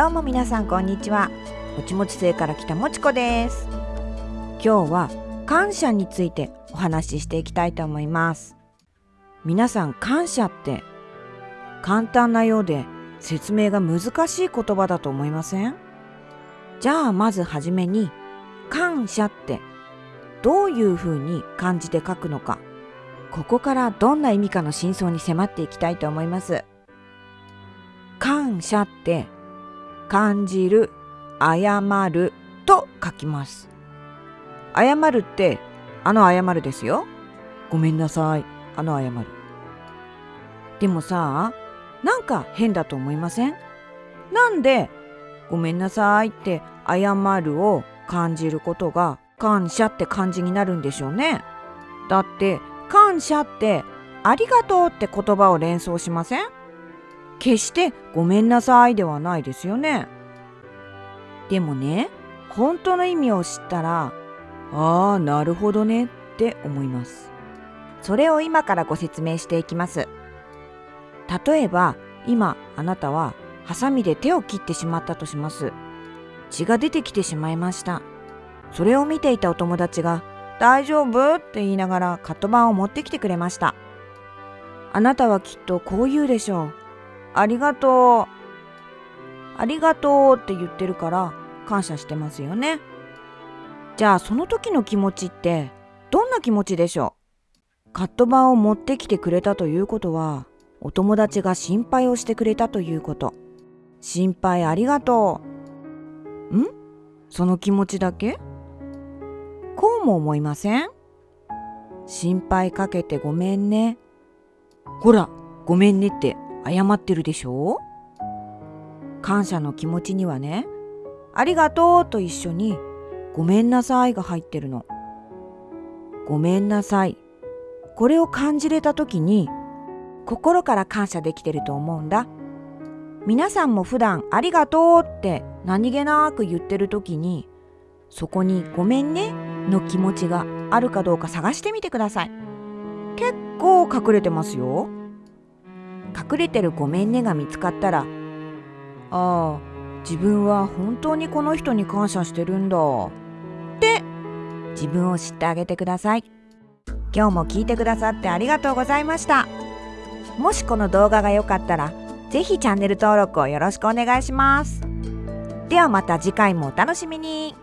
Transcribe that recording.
どうも皆さんこんにちは。もちもち星から来たもちこです。今日は感謝についてお話ししていきたいと思います。皆さん感謝って簡単なようで説明が難しい言葉だと思いません？じゃあまずはじめに感謝ってどういうふうに漢字で書くのか。ここからどんな意味かの真相に迫っていきたいと思います。感謝って感じる謝ると書きます。謝るってあの謝るですよ。ごめんなさい。あの謝る。でもさなんか変だと思いません？なんでごめんなさいって謝るを感じることが感謝って感じになるんでしょうね。だって感謝ってありがとうって言葉を連想しません？決してごめんなさいではないですよね。でもね本当の意味を知ったらああなるほどねって思います。それを今からご説明していきます。例えば今あなたはハサミで手を切ってしまったとします。血が出てきてしまいました。それを見ていたお友達が大丈夫って言いながらカット板を持ってきてくれました。あなたはきっとこう言うでしょう。ありがとう。ありがとうって言ってるから感謝してますよね。じゃあその時の気持ちってどんな気持ちでしょう？カット板を持ってきてくれたということはお友達が心配をしてくれたということ。心配ありがとう。ん？その気持ちだけ？こうも思いません？心配かけてごめんね。ほらごめんねって。謝ってるでしょ？感謝の気持ちにはねありがとうと一緒にごめんなさいが入ってるの。ごめんなさい。これを感じれた時に心から感謝できてると思うんだ。皆さんも普段ありがとうって何気なく言ってる時にそこにごめんねの気持ちがあるかどうか探してみてください。結構隠れてますよ。隠れてるごめんねが見つかったらああ自分は本当にこの人に感謝してるんだ。って自分を知ってあげてください。今日も聞いてくださってありがとうございました。もしこの動画が良かったらぜひチャンネル登録をよろしくお願いします。ではまた次回もお楽しみに。